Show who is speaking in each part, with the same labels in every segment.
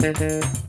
Speaker 1: Mm-hmm.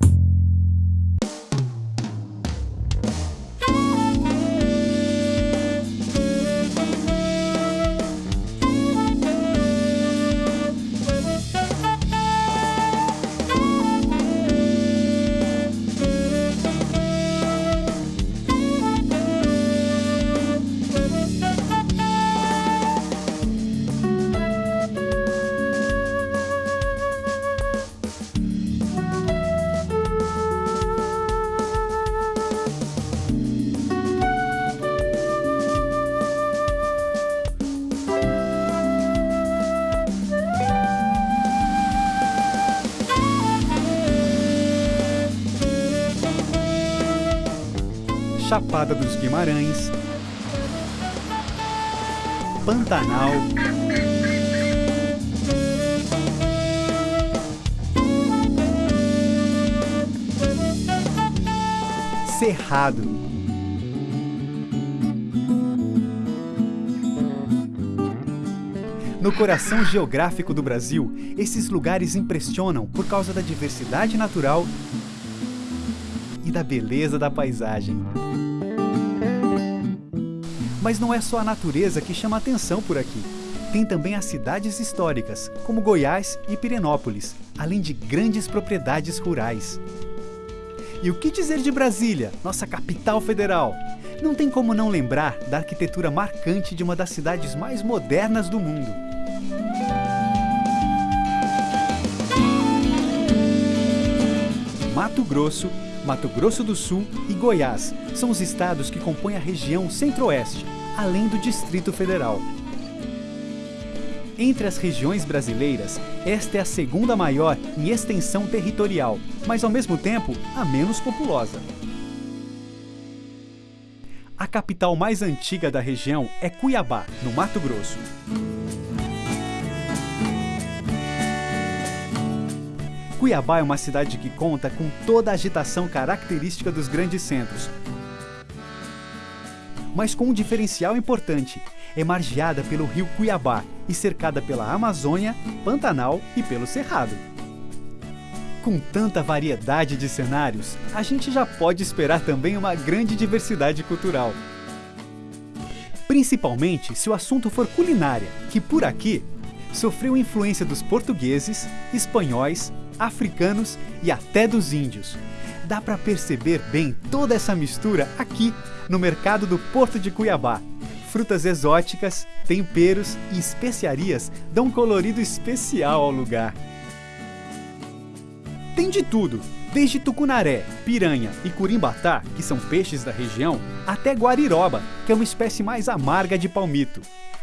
Speaker 1: Chapada dos Guimarães, Pantanal, Cerrado. No coração geográfico do Brasil, esses lugares impressionam por causa da diversidade natural e da beleza da paisagem. Mas não é só a natureza que chama atenção por aqui. Tem também as cidades históricas, como Goiás e Pirenópolis, além de grandes propriedades rurais. E o que dizer de Brasília, nossa capital federal? Não tem como não lembrar da arquitetura marcante de uma das cidades mais modernas do mundo. Mato Grosso Mato Grosso do Sul e Goiás são os estados que compõem a região Centro-Oeste, além do Distrito Federal. Entre as regiões brasileiras, esta é a segunda maior em extensão territorial, mas ao mesmo tempo a menos populosa. A capital mais antiga da região é Cuiabá, no Mato Grosso. Cuiabá é uma cidade que conta com toda a agitação característica dos grandes centros, mas com um diferencial importante. É margeada pelo rio Cuiabá e cercada pela Amazônia, Pantanal e pelo Cerrado. Com tanta variedade de cenários, a gente já pode esperar também uma grande diversidade cultural. Principalmente se o assunto for culinária, que por aqui sofreu influência dos portugueses, espanhóis, africanos e até dos índios. Dá para perceber bem toda essa mistura aqui no mercado do Porto de Cuiabá. Frutas exóticas, temperos e especiarias dão um colorido especial ao lugar. Tem de tudo, desde tucunaré, piranha e curimbatá, que são peixes da região, até guariroba, que é uma espécie mais amarga de palmito.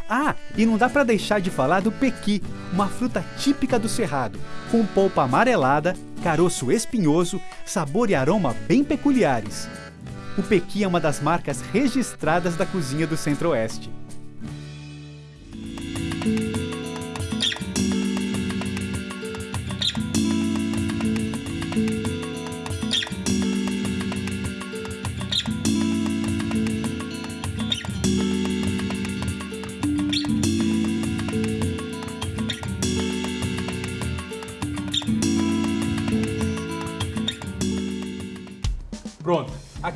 Speaker 1: Ah, e não dá para deixar de falar do pequi, uma fruta típica do Cerrado, com polpa amarelada, caroço espinhoso, sabor e aroma bem peculiares. O pequi é uma das marcas registradas da cozinha do Centro-Oeste.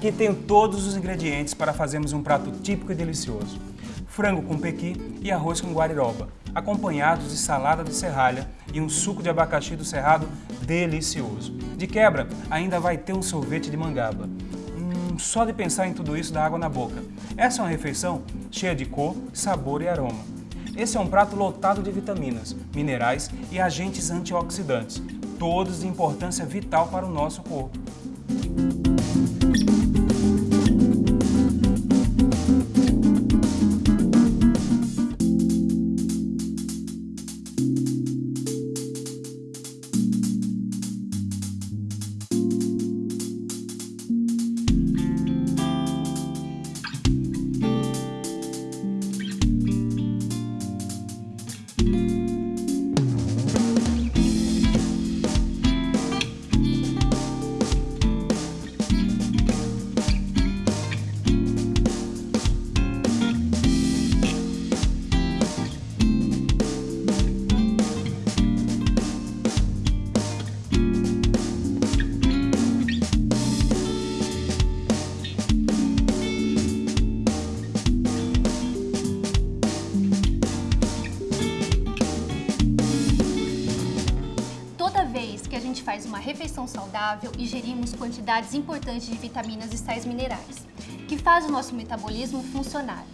Speaker 2: Aqui tem todos os ingredientes para fazermos um prato típico e delicioso. Frango com pequi e arroz com guariroba, acompanhados de salada de serralha e um suco de abacaxi do cerrado delicioso. De quebra, ainda vai ter um sorvete de mangaba. Hum, só de pensar em tudo isso dá água na boca. Essa é uma refeição cheia de cor, sabor e aroma. Esse é um prato lotado de vitaminas, minerais e agentes antioxidantes, todos de importância vital para o nosso corpo.
Speaker 3: Refeição saudável, ingerimos quantidades importantes de vitaminas e sais minerais, que faz o nosso metabolismo funcionar.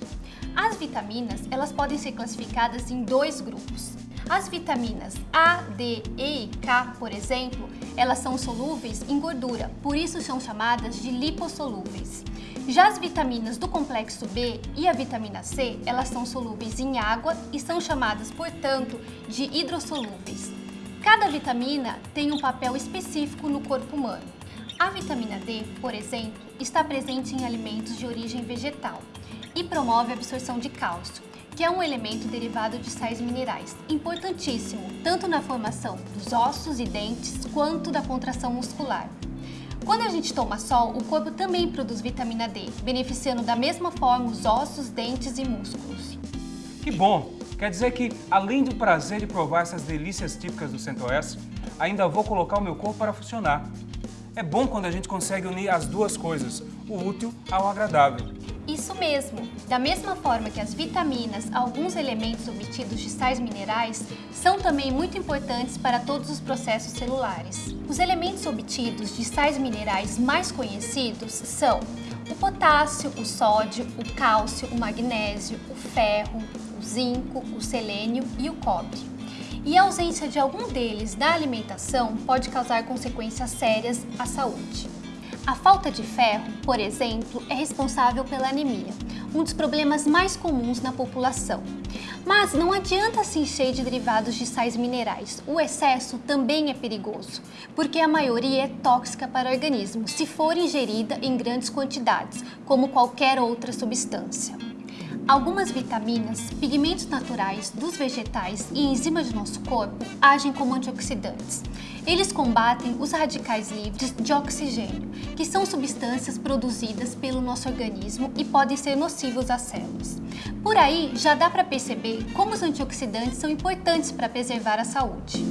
Speaker 3: As vitaminas, elas podem ser classificadas em dois grupos. As vitaminas A, D, E e K, por exemplo, elas são solúveis em gordura, por isso são chamadas de lipossolúveis. Já as vitaminas do complexo B e a vitamina C, elas são solúveis em água e são chamadas, portanto, de hidrossolúveis. Cada vitamina tem um papel específico no corpo humano. A vitamina D, por exemplo, está presente em alimentos de origem vegetal e promove a absorção de cálcio, que é um elemento derivado de sais minerais, importantíssimo tanto na formação dos ossos e dentes quanto da contração muscular. Quando a gente toma sol, o corpo também produz vitamina D, beneficiando da mesma forma os ossos, dentes e músculos.
Speaker 2: Que bom! Quer dizer que, além do prazer de provar essas delícias típicas do Centro-Oeste, ainda vou colocar o meu corpo para funcionar. É bom quando a gente consegue unir as duas coisas, o útil ao agradável.
Speaker 3: Isso mesmo! Da mesma forma que as vitaminas, alguns elementos obtidos de sais minerais, são também muito importantes para todos os processos celulares. Os elementos obtidos de sais minerais mais conhecidos são o potássio, o sódio, o cálcio, o magnésio, o ferro, o zinco, o selênio e o cobre. E a ausência de algum deles na alimentação pode causar consequências sérias à saúde. A falta de ferro, por exemplo, é responsável pela anemia, um dos problemas mais comuns na população. Mas não adianta se encher de derivados de sais minerais. O excesso também é perigoso, porque a maioria é tóxica para o organismo se for ingerida em grandes quantidades, como qualquer outra substância. Algumas vitaminas, pigmentos naturais dos vegetais e enzimas do nosso corpo agem como antioxidantes. Eles combatem os radicais livres de oxigênio, que são substâncias produzidas pelo nosso organismo e podem ser nocivos às células. Por aí, já dá para perceber como os antioxidantes são importantes para preservar a saúde.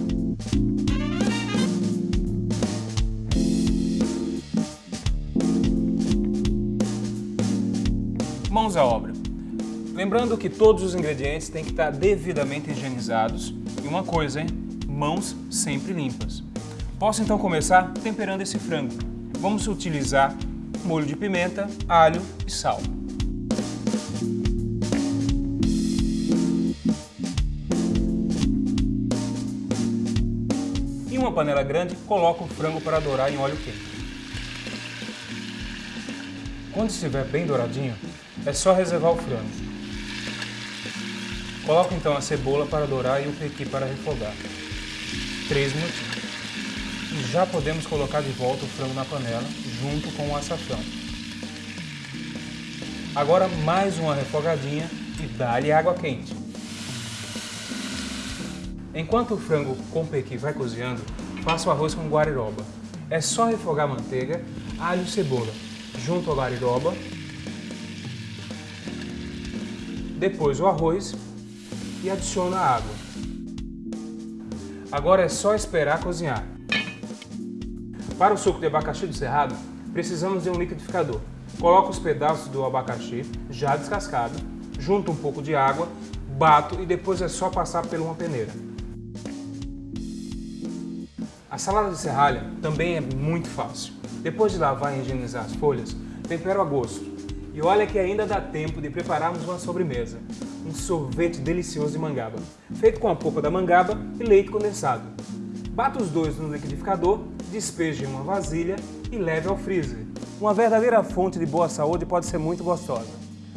Speaker 2: Mãos à obra. Lembrando que todos os ingredientes têm que estar devidamente higienizados. E uma coisa, hein? Mãos sempre limpas. Posso então começar temperando esse frango. Vamos utilizar molho de pimenta, alho e sal. Em uma panela grande, coloco o frango para dourar em óleo quente. Quando estiver bem douradinho, é só reservar o frango. Coloco então a cebola para dourar e o pequi para refogar. 3 minutinhos. E já podemos colocar de volta o frango na panela, junto com o açafrão. Agora mais uma refogadinha e dá-lhe água quente. Enquanto o frango com pequi vai cozinhando, faço o arroz com guariroba. É só refogar manteiga, alho e cebola, junto ao guariroba. Depois o arroz adiciona a água. Agora é só esperar cozinhar. Para o suco de abacaxi do cerrado, precisamos de um liquidificador. Coloco os pedaços do abacaxi, já descascado, junto um pouco de água, bato e depois é só passar por uma peneira. A salada de serralha também é muito fácil. Depois de lavar e higienizar as folhas, tempero a gosto. E olha que ainda dá tempo de prepararmos uma sobremesa, um sorvete delicioso de mangaba, feito com a polpa da mangaba e leite condensado. Bata os dois no liquidificador, despeje em uma vasilha e leve ao freezer. Uma verdadeira fonte de boa saúde pode ser muito gostosa.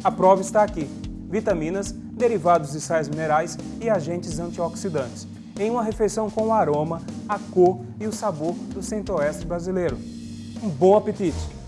Speaker 2: A prova está aqui. Vitaminas, derivados de sais minerais e agentes antioxidantes. Em uma refeição com o aroma, a cor e o sabor do centro-oeste brasileiro. Um bom apetite!